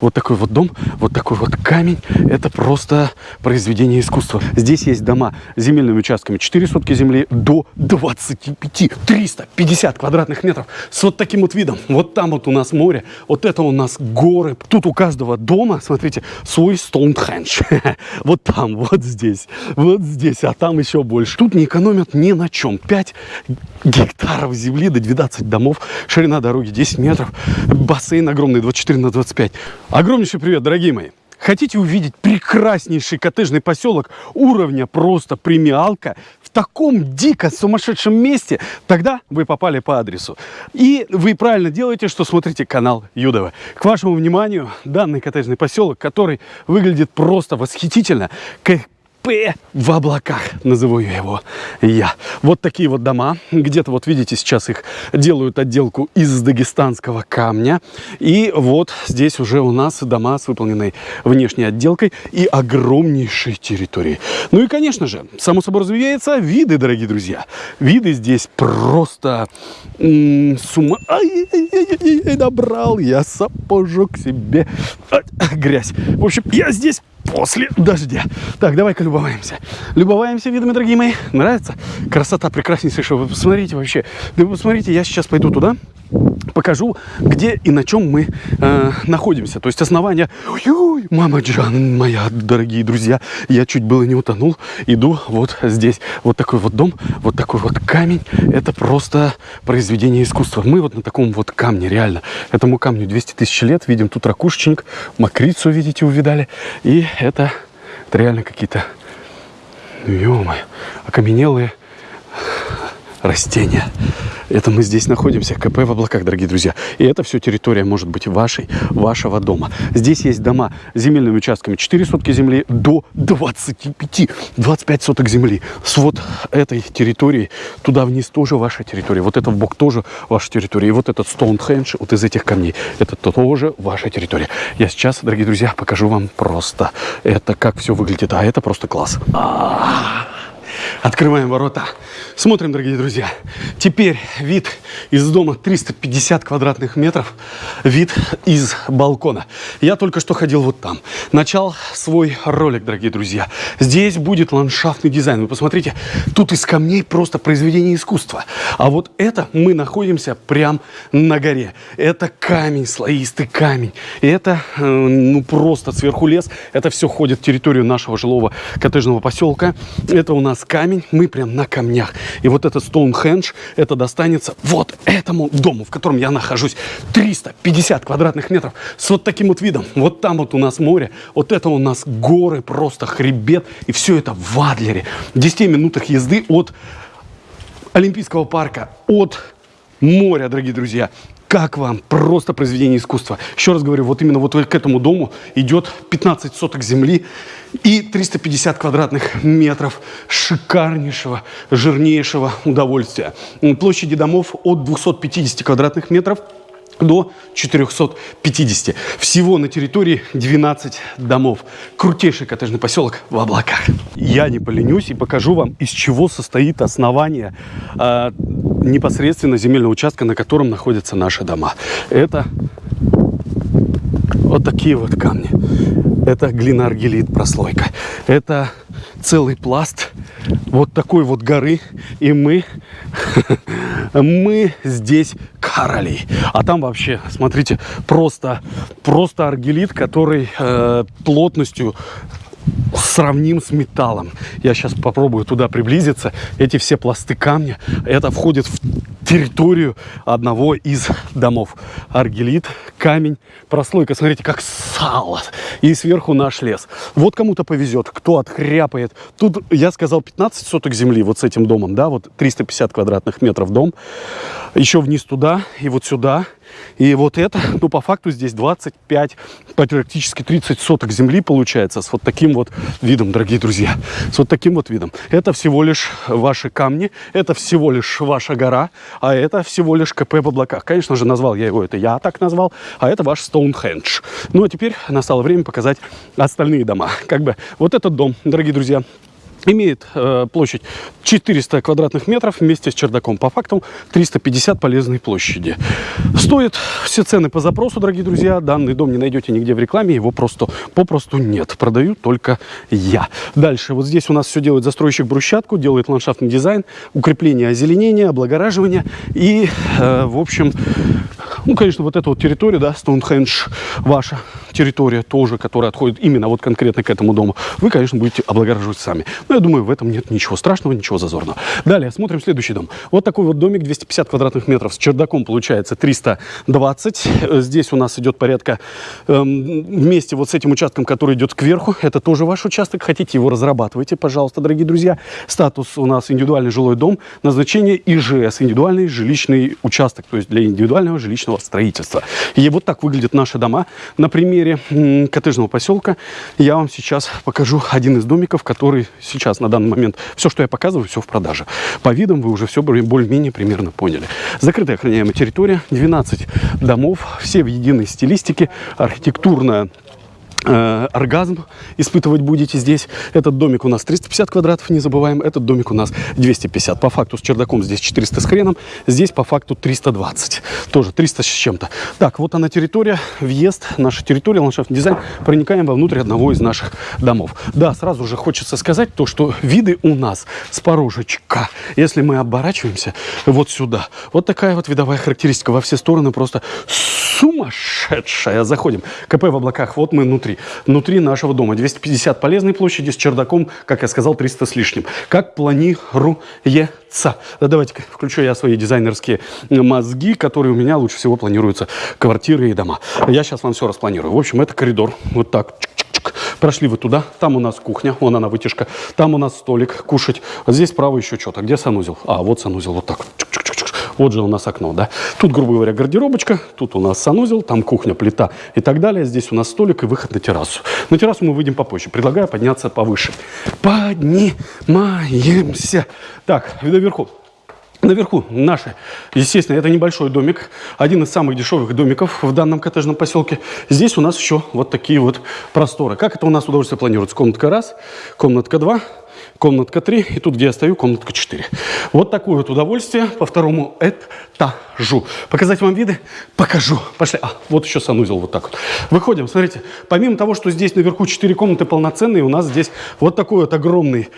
Вот такой вот дом, вот такой вот камень. Это просто произведение искусства. Здесь есть дома с земельными участками 4 сотки земли до 25, 350 квадратных метров. С вот таким вот видом. Вот там вот у нас море, вот это у нас горы. Тут у каждого дома, смотрите, свой Стоунхендж. Вот там, вот здесь, вот здесь, а там еще больше. Тут не экономят ни на чем. 5 гектаров земли до 12 домов. Ширина дороги 10 метров. Бассейн огромный, 24 на 25. Огромнейший привет, дорогие мои! Хотите увидеть прекраснейший коттеджный поселок уровня просто премиалка в таком дико сумасшедшем месте? Тогда вы попали по адресу. И вы правильно делаете, что смотрите канал Юдова. К вашему вниманию данный коттеджный поселок, который выглядит просто восхитительно, П в облаках, назову его я. Вот такие вот дома. Где-то, вот видите, сейчас их делают отделку из дагестанского камня. И вот здесь уже у нас дома с выполненной внешней отделкой и огромнейшей территорией. Ну и, конечно же, само собой разумеется, виды, дорогие друзья. Виды здесь просто с ума... Ай, ай, ай, ай, добрал я сапожок себе. Грязь. В общем, я здесь после дождя. Так, давай-ка любоваемся. Любоваемся видами, дорогие мои. Нравится? Красота прекраснейшая. Вы посмотрите вообще. Да вы посмотрите, я сейчас пойду туда, покажу, где и на чем мы э, находимся. То есть основание... Ой, мама Джан, моя, дорогие друзья, я чуть было не утонул. Иду вот здесь. Вот такой вот дом, вот такой вот камень. Это просто произведение искусства. Мы вот на таком вот камне, реально. Этому камню 200 тысяч лет. Видим тут ракушечник, мокрицу, видите, увидали. И это, это реально какие-то, ну, ё окаменелые растения. Это мы здесь находимся, КП в облаках, дорогие друзья. И это все территория может быть вашей, вашего дома. Здесь есть дома с земельными участками 4 сотки земли до 25, 25 соток земли. С вот этой территории туда вниз тоже ваша территория. Вот это в бок тоже ваша территория. И вот этот Стоунхендж, вот из этих камней, это тоже ваша территория. Я сейчас, дорогие друзья, покажу вам просто это, как все выглядит. А это просто класс. А -а -а. Открываем ворота. Смотрим, дорогие друзья. Теперь вид из дома 350 квадратных метров. Вид из балкона. Я только что ходил вот там. Начал свой ролик, дорогие друзья. Здесь будет ландшафтный дизайн. Вы посмотрите, тут из камней просто произведение искусства. А вот это мы находимся прям на горе. Это камень, слоистый камень. И это, э, ну, просто сверху лес. Это все входит в территорию нашего жилого коттеджного поселка. Это у нас камень, мы прям на камнях. И вот этот Стоунхендж, это достанется вот этому дому, в котором я нахожусь. 350 квадратных метров с вот таким вот видом. Вот там вот у нас море, вот это у нас горы, просто хребет. И все это в Адлере. В 10 минутах езды от Олимпийского парка, от моря, дорогие друзья. Как вам? Просто произведение искусства. Еще раз говорю, вот именно вот к этому дому идет 15 соток земли и 350 квадратных метров шикарнейшего, жирнейшего удовольствия. Площади домов от 250 квадратных метров до 450. Всего на территории 12 домов. Крутейший коттеджный поселок в облаках. Я не поленюсь и покажу вам, из чего состоит основание э, непосредственно земельного участка, на котором находятся наши дома. Это вот такие вот камни. Это глина-аргелит прослойка. Это целый пласт вот такой вот горы. И мы, мы здесь короли. А там вообще, смотрите, просто, просто аргелит, который э, плотностью сравним с металлом. Я сейчас попробую туда приблизиться. Эти все пласты камня, это входит в территорию одного из домов. Аргелит, камень, прослойка, смотрите, как сало. И сверху наш лес. Вот кому-то повезет, кто отхряпает. Тут, я сказал, 15 соток земли вот с этим домом, да, вот 350 квадратных метров дом. Еще вниз туда и вот сюда и вот это, ну, по факту здесь 25, практически 30 соток земли получается с вот таким вот видом, дорогие друзья. С вот таким вот видом. Это всего лишь ваши камни, это всего лишь ваша гора, а это всего лишь КП в облаках. Конечно же, назвал я его, это я так назвал, а это ваш Стоунхендж. Ну, а теперь настало время показать остальные дома. Как бы вот этот дом, дорогие друзья, Имеет э, площадь 400 квадратных метров вместе с чердаком. По факту 350 полезной площади. Стоит все цены по запросу, дорогие друзья. Данный дом не найдете нигде в рекламе, его просто попросту нет. Продаю только я. Дальше. Вот здесь у нас все делает застройщик брусчатку, делает ландшафтный дизайн, укрепление озеленения, облагораживание. И, э, в общем, ну, конечно, вот эту вот территорию, да, Стоунхендж, ваша территория тоже, которая отходит именно вот конкретно к этому дому, вы, конечно, будете облагораживать сами. Но я думаю, в этом нет ничего страшного, ничего зазорного. Далее смотрим следующий дом. Вот такой вот домик, 250 квадратных метров, с чердаком получается 320. Здесь у нас идет порядка эм, вместе вот с этим участком, который идет кверху. Это тоже ваш участок. Хотите его разрабатывайте, пожалуйста, дорогие друзья. Статус у нас индивидуальный жилой дом. Назначение ИЖС, индивидуальный жилищный участок, то есть для индивидуального жилищного строительства. И вот так выглядят наши дома. На примере коттеджного поселка я вам сейчас покажу один из домиков, который сейчас на данный момент, все, что я показываю, все в продаже. По видам вы уже все более-менее примерно поняли. Закрытая охраняемая территория, 12 домов, все в единой стилистике, архитектурная оргазм испытывать будете здесь. Этот домик у нас 350 квадратов, не забываем. Этот домик у нас 250. По факту с чердаком здесь 400 с хреном. Здесь по факту 320. Тоже 300 с чем-то. Так, вот она территория, въезд, наша территория, ландшафтный дизайн. Проникаем вовнутрь одного из наших домов. Да, сразу же хочется сказать то, что виды у нас с порожечка. Если мы оборачиваемся вот сюда, вот такая вот видовая характеристика во все стороны просто сумасшедшая. Заходим. КП в облаках. Вот мы внутри. Внутри нашего дома. 250 полезной площади с чердаком, как я сказал, 300 с лишним. Как планируется. Да, давайте включу я свои дизайнерские мозги, которые у меня лучше всего планируются квартиры и дома. Я сейчас вам все распланирую. В общем, это коридор. Вот так. Прошли вы туда, там у нас кухня, вон она вытяжка, там у нас столик кушать. Здесь справа еще что-то. Где санузел? А, вот санузел, вот так. -чик -чик вот же у нас окно, да. Тут, грубо говоря, гардеробочка, тут у нас санузел, там кухня, плита и так далее. Здесь у нас столик и выход на террасу. На террасу мы выйдем попозже. Предлагаю подняться повыше. Поднимаемся. Так, наверху. Наверху наши, естественно, это небольшой домик, один из самых дешевых домиков в данном коттеджном поселке. Здесь у нас еще вот такие вот просторы. Как это у нас удовольствие планируется? Комнатка раз, комнатка два, комнатка 3, и тут, где я стою, комнатка 4. Вот такое вот удовольствие по второму этажу. Показать вам виды? Покажу. Пошли. А, вот еще санузел вот так вот. Выходим, смотрите. Помимо того, что здесь наверху 4 комнаты полноценные, у нас здесь вот такой вот огромный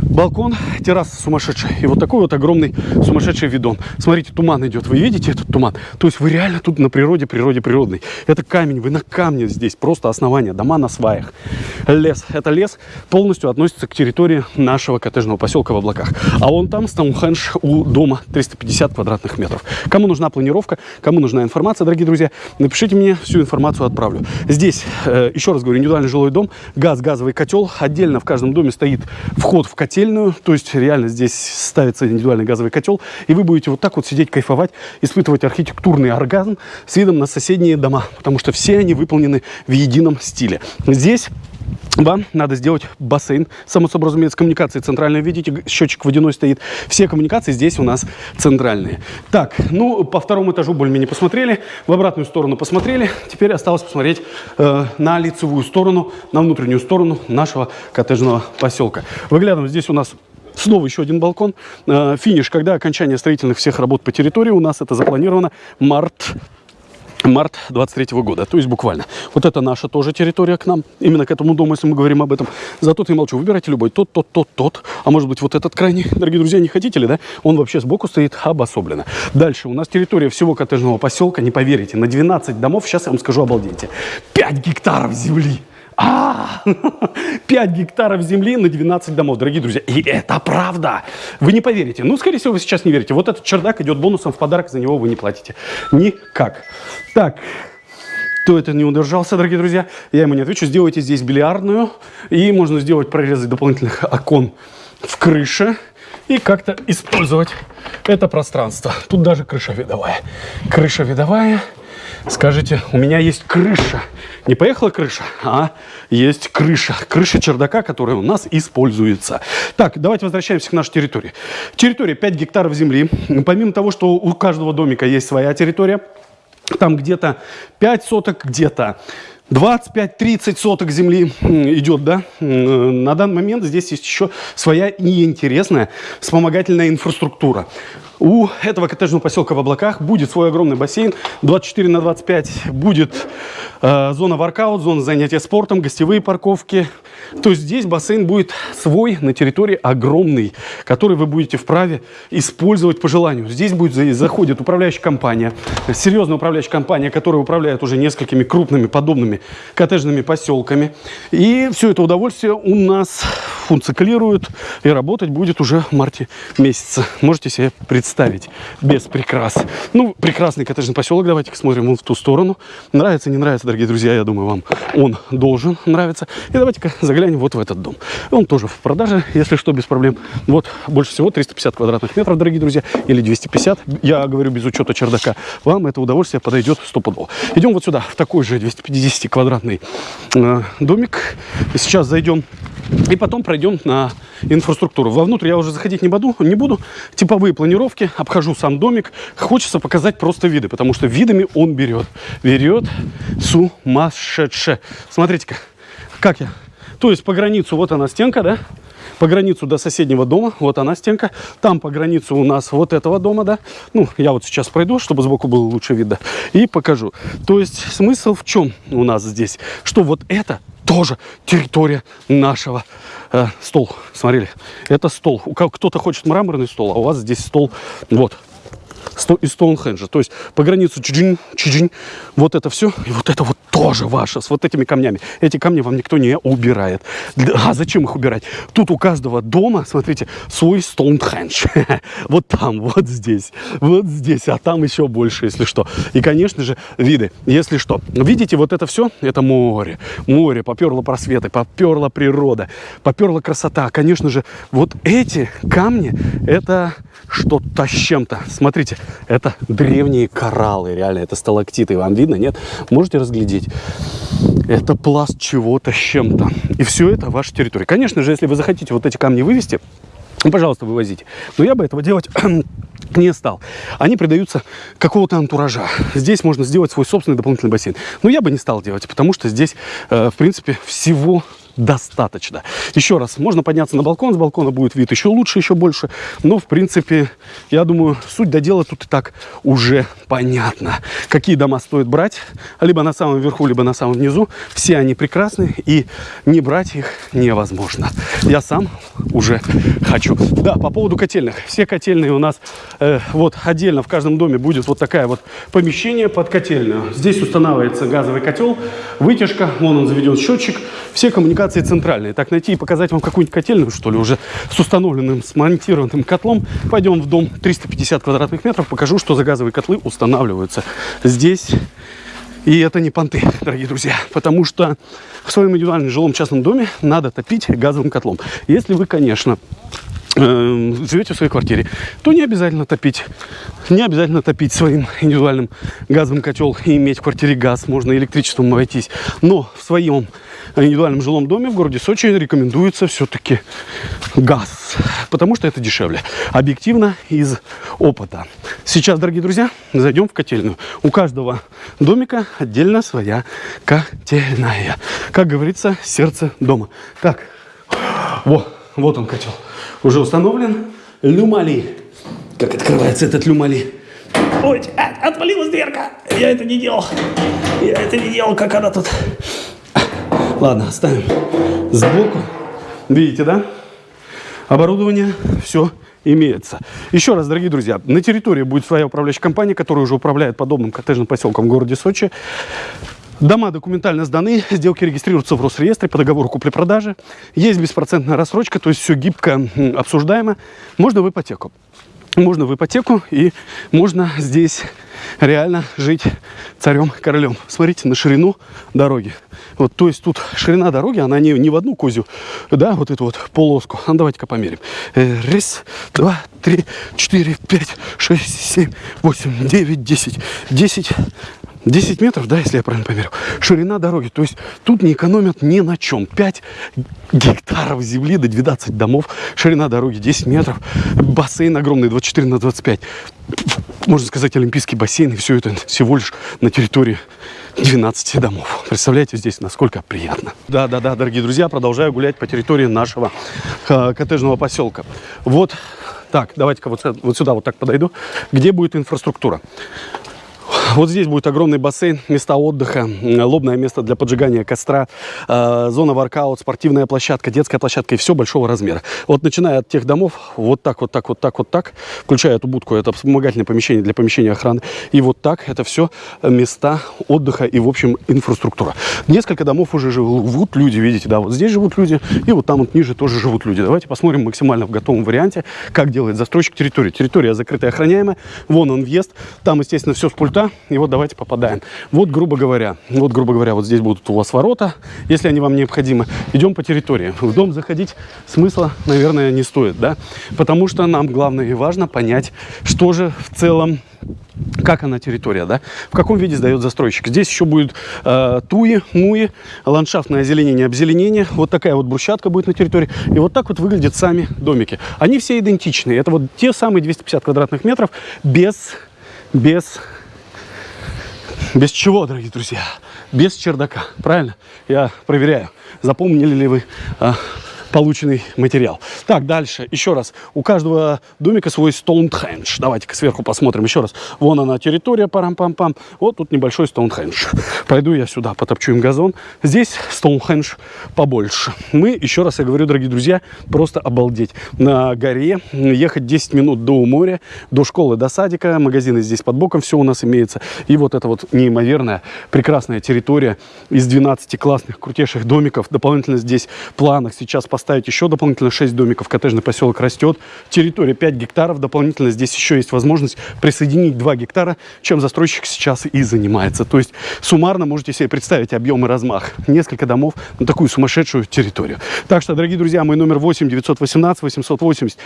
балкон, терраса сумасшедшая. И вот такой вот огромный сумасшедший видон. Смотрите, туман идет. Вы видите этот туман? То есть вы реально тут на природе, природе природной. Это камень, вы на камне здесь. Просто основание. Дома на сваях. Лес. Это лес полностью относится к территории нашего коттеджного поселка в облаках. А он там, Стоунхендж, у дома 350 квадратных метров. Кому нужна планировка, кому нужна информация, дорогие друзья, напишите мне, всю информацию отправлю. Здесь, э, еще раз говорю, индивидуальный жилой дом, газ, газовый котел. Отдельно в каждом доме стоит вход в котельную, то есть реально здесь ставится индивидуальный газовый котел, и вы будете вот так вот сидеть, кайфовать, испытывать архитектурный оргазм с видом на соседние дома, потому что все они выполнены в едином стиле. Здесь вам надо сделать бассейн. Само собой, разумеется, коммуникации центральные. Видите, счетчик водяной стоит. Все коммуникации здесь у нас центральные. Так, ну, по второму этажу более-менее посмотрели. В обратную сторону посмотрели. Теперь осталось посмотреть э, на лицевую сторону, на внутреннюю сторону нашего коттеджного поселка. Выглядываем, здесь у нас Снова еще один балкон. Э, финиш, когда окончание строительных всех работ по территории у нас это запланировано март март 23 -го года, то есть буквально. Вот это наша тоже территория к нам, именно к этому дому, если мы говорим об этом. Зато ты молчу, выбирайте любой, тот, тот, тот, тот, а может быть вот этот крайний, дорогие друзья, не хотите ли, да? Он вообще сбоку стоит обособленно. Дальше у нас территория всего коттеджного поселка, не поверите, на 12 домов, сейчас я вам скажу, обалденьте, 5 гектаров земли. А, 5 гектаров земли на 12 домов, дорогие друзья. И это правда. Вы не поверите. Ну, скорее всего, вы сейчас не верите. Вот этот чердак идет бонусом в подарок, за него вы не платите. Никак. Так, кто это не удержался, дорогие друзья, я ему не отвечу. Сделайте здесь бильярдную, и можно сделать прорезы дополнительных окон в крыше и как-то использовать это пространство. Тут даже крыша видовая. Крыша видовая. Скажите, у меня есть крыша. Не поехала крыша, а есть крыша. Крыша чердака, которая у нас используется. Так, давайте возвращаемся к нашей территории. Территория 5 гектаров земли. Помимо того, что у каждого домика есть своя территория, там где-то 5 соток, где-то 25-30 соток земли идет, да. На данный момент здесь есть еще своя неинтересная вспомогательная инфраструктура. У этого коттеджного поселка в облаках будет свой огромный бассейн, 24 на 25 будет э, зона воркаут, зона занятия спортом, гостевые парковки. То есть здесь бассейн будет свой на территории огромный, который вы будете вправе использовать по желанию. Здесь будет заходит управляющая компания, серьезная управляющая компания, которая управляет уже несколькими крупными подобными коттеджными поселками. И все это удовольствие у нас функционирует и работать будет уже в марте месяце. Можете себе представить, без прикрас. Ну, прекрасный коттеджный поселок, давайте смотрим вон в ту сторону. Нравится, не нравится, дорогие друзья, я думаю, вам он должен нравиться. И давайте-ка заглянем вот в этот дом. Он тоже в продаже, если что, без проблем. Вот, больше всего 350 квадратных метров, дорогие друзья, или 250. Я говорю без учета чердака. Вам это удовольствие подойдет стопудово. Идем вот сюда, в такой же 250 квадратный э, домик. Сейчас зайдем и потом пройдем на инфраструктуру. Вовнутрь я уже заходить не буду, не буду. Типовые планировки, обхожу сам домик. Хочется показать просто виды, потому что видами он берет. Берет сумасшедше. Смотрите-ка, как я. То есть по границу, вот она стенка, да? По границу до соседнего дома, вот она стенка. Там по границу у нас вот этого дома, да? Ну, я вот сейчас пройду, чтобы сбоку был лучше видно. И покажу. То есть смысл в чем у нас здесь? Что вот это тоже территория нашего э, стол. Смотрели, это стол. Кто-то хочет мраморный стол, а у вас здесь стол вот из Стоунхенджа. То есть по границу чиджин, чиджин, вот это все, и вот это вот тоже ваше, с вот этими камнями. Эти камни вам никто не убирает. А зачем их убирать? Тут у каждого дома, смотрите, свой Стоунхендж. Вот там, вот здесь, вот здесь, а там еще больше, если что. И, конечно же, виды, если что. Видите, вот это все, это море. Море, поперло просветы, поперла природа, поперла красота. Конечно же, вот эти камни, это что-то с чем-то. Смотрите, это древние кораллы, реально, это сталактиты. Вам видно, нет? Можете разглядеть? Это пласт чего-то с чем-то. И все это ваша территория. Конечно же, если вы захотите вот эти камни вывести, ну, пожалуйста, вывозите. Но я бы этого делать не стал. Они придаются какого-то антуража. Здесь можно сделать свой собственный дополнительный бассейн. Но я бы не стал делать, потому что здесь, э, в принципе, всего достаточно. Еще раз, можно подняться на балкон, с балкона будет вид еще лучше, еще больше. Но, в принципе, я думаю, суть до дела тут и так уже понятно. Какие дома стоит брать, либо на самом верху, либо на самом низу. Все они прекрасны, и не брать их невозможно. Я сам уже хочу. Да, по поводу котельных. Все котельные у нас э, вот отдельно в каждом доме будет вот такая вот помещение под котельную. Здесь устанавливается газовый котел, вытяжка, вон он заведен счетчик. Все коммуникации коммуникации центральные. Так найти и показать вам какую-нибудь котельную, что ли, уже с установленным, смонтированным котлом. Пойдем в дом 350 квадратных метров, покажу, что за газовые котлы устанавливаются здесь. И это не понты, дорогие друзья, потому что в своем индивидуальном жилом частном доме надо топить газовым котлом. Если вы, конечно, э, живете в своей квартире, то не обязательно топить. Не обязательно топить своим индивидуальным газовым котел и иметь в квартире газ. Можно электричеством обойтись. Но в своем индивидуальном жилом доме в городе Сочи рекомендуется все-таки газ, потому что это дешевле. Объективно из опыта. Сейчас, дорогие друзья, зайдем в котельную. У каждого домика отдельно своя котельная. Как говорится, сердце дома. Так, вот, вот он котел. Уже установлен. Люмали. Как открывается этот люмали? Ой, отвалилась дверка. Я это не делал. Я это не делал, как она тут Ладно, ставим сбоку. Видите, да? Оборудование, все имеется. Еще раз, дорогие друзья, на территории будет своя управляющая компания, которая уже управляет подобным коттеджным поселком в городе Сочи. Дома документально сданы, сделки регистрируются в Росреестре по договору купли-продажи. Есть беспроцентная рассрочка, то есть все гибко обсуждаемо. Можно в ипотеку можно в ипотеку и можно здесь реально жить царем-королем. Смотрите на ширину дороги. Вот, то есть тут ширина дороги, она не, не в одну козю, да, вот эту вот полоску. А давайте-ка померим. Э, раз, два, три, четыре, пять, шесть, семь, восемь, девять, десять. Десять 10 метров, да, если я правильно померил, ширина дороги. То есть тут не экономят ни на чем. 5 гектаров земли до 12 домов, ширина дороги 10 метров, бассейн огромный 24 на 25. Можно сказать, олимпийский бассейн, и все это всего лишь на территории 12 домов. Представляете здесь, насколько приятно. Да-да-да, дорогие друзья, продолжаю гулять по территории нашего э, коттеджного поселка. Вот так, давайте-ка вот, вот сюда вот так подойду. Где будет инфраструктура? Вот здесь будет огромный бассейн, места отдыха, лобное место для поджигания костра, э, зона воркаут, спортивная площадка, детская площадка и все большого размера. Вот начиная от тех домов, вот так, вот так, вот так, вот так, включая эту будку, это вспомогательное помещение для помещения охраны, и вот так, это все места отдыха и, в общем, инфраструктура. Несколько домов уже живут люди, видите, да, вот здесь живут люди, и вот там вот ниже тоже живут люди. Давайте посмотрим максимально в готовом варианте, как делает застройщик территории. Территория закрытая, охраняемая, вон он въезд, там, естественно, все с пульта, и вот давайте попадаем. Вот, грубо говоря, вот, грубо говоря, вот здесь будут у вас ворота, если они вам необходимы. Идем по территории. В дом заходить смысла, наверное, не стоит, да? Потому что нам главное и важно понять, что же в целом как она территория, да, в каком виде сдает застройщик. Здесь еще будет э, туи, муи, ландшафтное озеленение, обзеленение. Вот такая вот брусчатка будет на территории. И вот так вот выглядят сами домики. Они все идентичные. Это вот те самые 250 квадратных метров без, без без чего, дорогие друзья? Без чердака, правильно? Я проверяю, запомнили ли вы а, полученный материал. Так, дальше, еще раз. У каждого домика свой Стоунхендж. Давайте-ка сверху посмотрим еще раз. Вон она территория, парам-пам-пам. Вот тут небольшой Стоунхендж. Пойду я сюда, потопчу им газон. Здесь Стоунхендж побольше. Мы, еще раз я говорю, дорогие друзья, просто обалдеть. На горе ехать 10 минут до моря, до школы, до садика. Магазины здесь под боком, все у нас имеется. И вот это вот неимоверная, прекрасная территория из 12 классных, крутейших домиков. Дополнительно здесь планах сейчас по поставить еще дополнительно 6 домиков. Коттеджный поселок растет. Территория 5 гектаров. Дополнительно здесь еще есть возможность присоединить 2 гектара, чем застройщик сейчас и занимается. То есть суммарно можете себе представить объем и размах. Несколько домов на такую сумасшедшую территорию. Так что, дорогие друзья, мой номер 8 918 880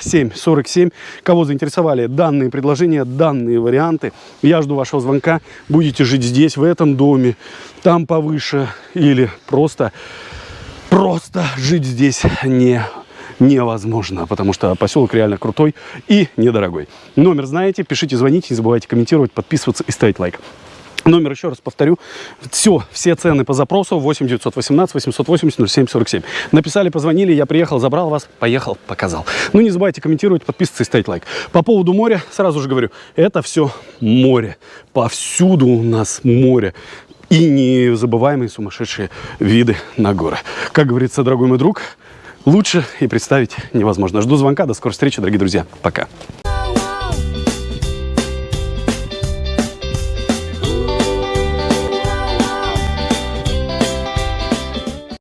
07 47. Кого заинтересовали данные предложения, данные варианты, я жду вашего звонка. Будете жить здесь, в этом доме, там повыше или просто просто жить здесь не невозможно, потому что поселок реально крутой и недорогой. Номер знаете, пишите, звоните, не забывайте комментировать, подписываться и ставить лайк. Номер еще раз повторю. Все, все цены по запросу 8 918 880 07 47. Написали, позвонили, я приехал, забрал вас, поехал, показал. Ну не забывайте комментировать, подписываться и ставить лайк. По поводу моря, сразу же говорю, это все море. Повсюду у нас море и незабываемые сумасшедшие виды на горы. Как говорится, дорогой мой друг, лучше и представить невозможно. Жду звонка. До скорой встречи, дорогие друзья. Пока.